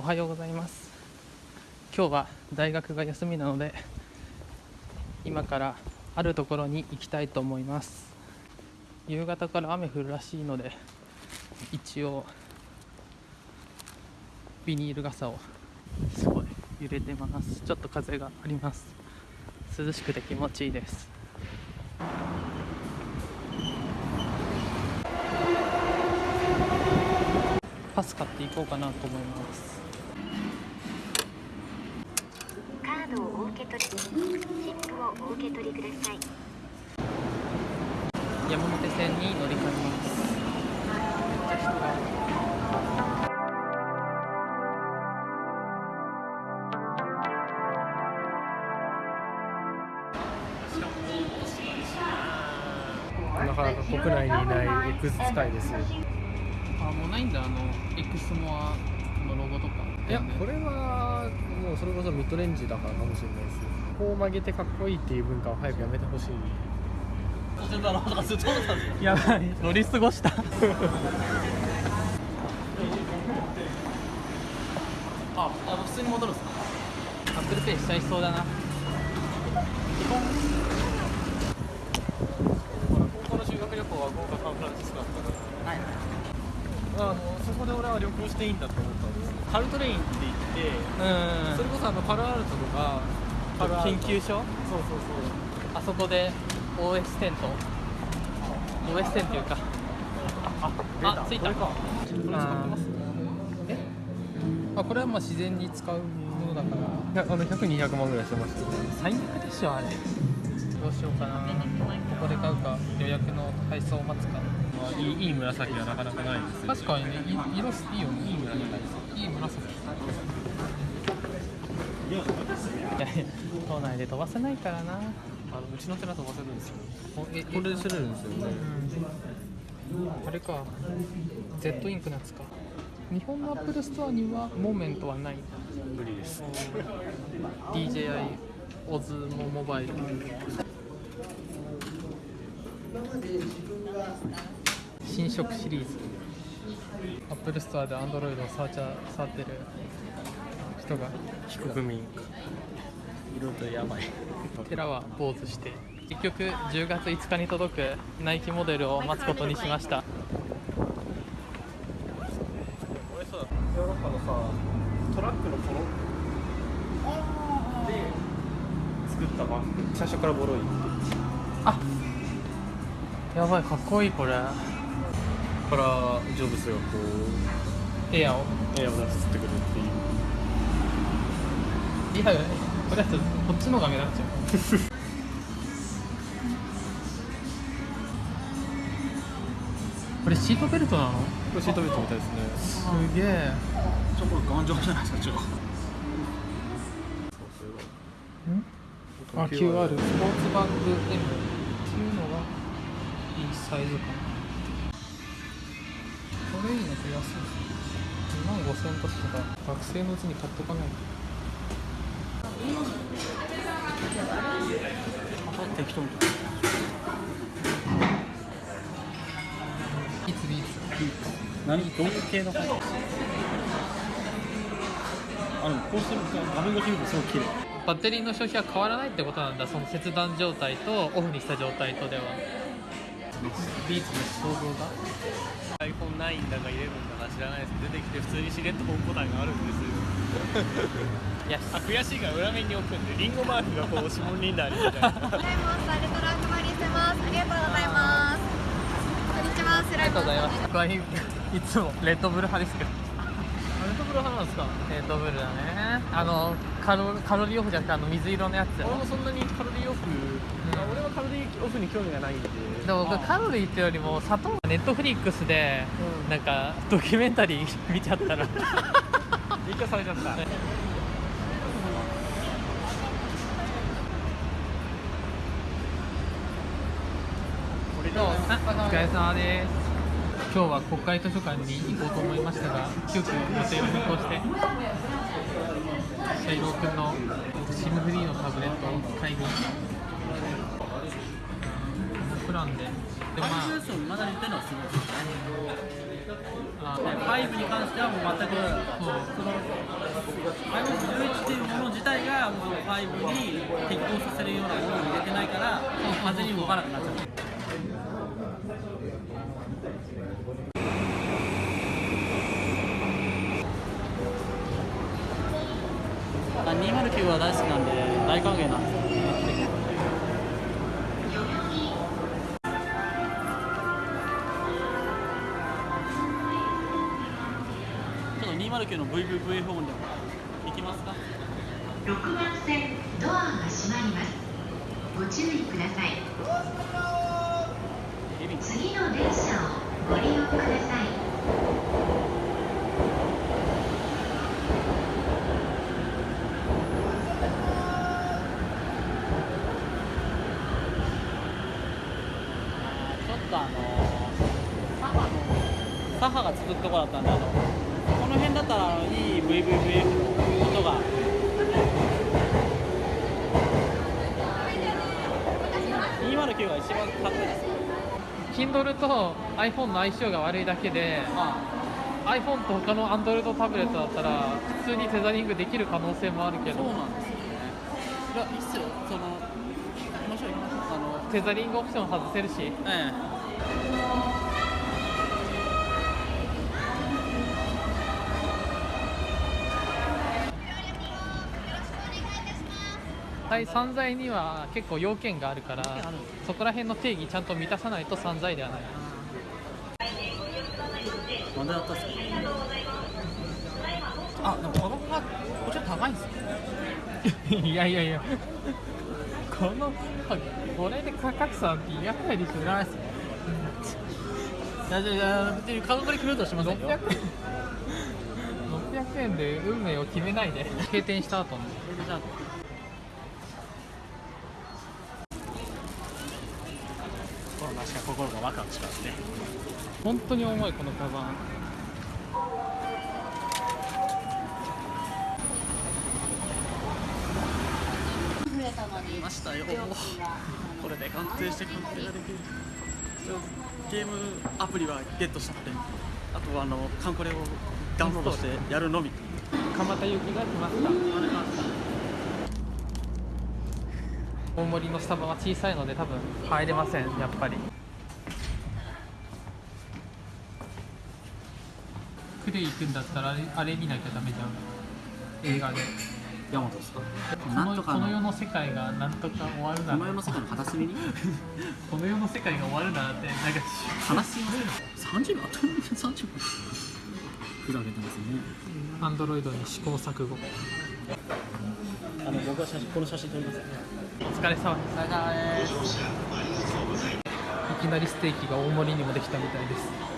おはようございます。今日は大学が休みなので今からあるところに行きたいと思います。夕方から雨降るらしいので一応ビニール傘をすごい揺れてます。ちょっと風があります。涼しくて気持ちいいです。パス買っていこうかなと思います。受け取り、チップをお受け取りください。山手線に乗り換えます。めっちゃ人がなかなか国内にいない X 使いです。あもうないんだあの X モアのロゴとか。いやこれはもうそれこそミッドレンジだからかもしれないです。こう曲げてかっこいいっていう文化を早くやめてほしい。やばい乗り過ごした。ああ普通に戻るんですか？アップルペイしちゃいそうだな。高校の修学旅行は豪華サンフランシスコだったから。はいあのそこで俺は旅行していいんだと思ったんですカルトレインって言ってうん。それこそあのパルアルトとかパルアルト緊急所？そうそうそう。あそこで OS テント？OS テンっていうか。ああ着いた。これてますえあこれはまあ自然に使うものだから。いやあの100200万ぐらいしてましたよ。最悪でしょあれどうしようかな。ここで買うか。予約の配送を待つか。まあ、いいいい紫はなかなかないですよ。確かにねい色いいよね。いい紫いい紫いやいや島内で飛ばせないからな。あのうちの寺飛ばせるんですよ。おえこれで釣れるんですよね。うん。あれか。Z インクのやつか。日本のアップルストアにはモーメントはない。無理です。DJI オズモモバイル新色シリーズ。アップルストアで Android を触っちゃ触ってる人が非国民色とやばい。寺は坊主して。結局10月5日に届くナイキモデルを待つことにしました。俺さヨーロッパのさトラックのポロで作ったバッグ。最初からボロいあやばいかっこいいこれ。からジョブスがこうエアを。エアを出すってくるっていう。リアルこれだとこっちの方が目立っちゃう。これシートベルトなの？これシートベルトみたいですね。すげえ。ちょこれ頑丈じゃないですかちょ。ん？あ QR スポーツバッグ M っていうのがいいサイズかな。これいいのって安い2万5000円とか学生のうちに買っとかな。いと適当にいつビーツ何どういう系のあのこうすると画面越し見るとすごい綺麗バッテリーの消費は変わらないってことなんだ。その切断状態とオフにした状態とでは。ビーツの想像が？iPhone9 だか11だか知らないです。出てきて普通にしれっとホームボタンがあるんですよ。いやあ悔しいから裏面に置くんでリンゴマークがこう指紋になるみたいな。ありがとうございます。こんにちは。スライムありがとうございます。僕はいいつもレッドブル派ですけどレッドブル派なんですか？レッドブルだね。あのカロカロリーオフじゃなくてあの水色のやつ。俺もそんなにカロリーオフ、あ俺はカロリーオフに興味がないんで。でも僕カロリーってよりも砂糖ネットフリックスでうん。なんかドキュメンタリー 見ちゃったら一回されちゃった。どお疲れ様です今日は国会図書館に行こうと思いましたが急遽予定を変更してシャイロー君の SIM フリーのタブレットを買いにこのプランで。でまあまだ言ってるのはすごいですねあ5に関してはもう全く、その511っていうもの自体がもう5に適応させるようなものを入れてないから風に動かなくなっちゃう209は大好きなんで大歓迎なんですよちょっと209の VVV ホーンでも行きますか？6番線ドアが閉まります。ご注意ください。次の電車をご利用くださいちょっとあのサハのサハが続くところだったんであのこの辺だったらいい VVVF の音が。209が一番かっこいいです。Kindle と iPhone の相性が悪いだけであ iPhone と他の Android タブレットだったら普通にテザリングできる可能性もあるけど。そうなんですよ。ねいやいいっすよ。その行きましょう行きましょうあのテザリングオプション外せるし。ええはい散財には結構要件があるからそこら辺の定義ちゃんと満たさないと散財ではない。なんでだったんですか？あでもこのカこっちは高いんですよいやいやいや。このこれで価格差っていらないでしょいらないっすね。いやいやいや別に価格で決めるとはしませんよ。600円。600円で運命を決めないで閉店した後にじゃあ心なしか心がワクワクしますね本当に重いこのカバン。来ましたよこれで鑑定して鑑定ができる。ゲームアプリはゲットしたのであとはあのカンコレをダウンロードしてやるのみ。蒲田行きが来ました大森のスタバは小さいので多分入れませんやっぱりクレイ行くんだったらあれあれ見なきゃダメじゃん。映画で。山本ですか？このこの世の世界がなんとか終わるなら。この世の世界の片隅に？この世の世界が終わるならってなんか話す30秒あと30秒ふざけてますね。アンドロイドに試行錯誤。あの僕は写真この写真撮ります。お疲れ様です。いきなりステーキが大盛りにもできたみたいです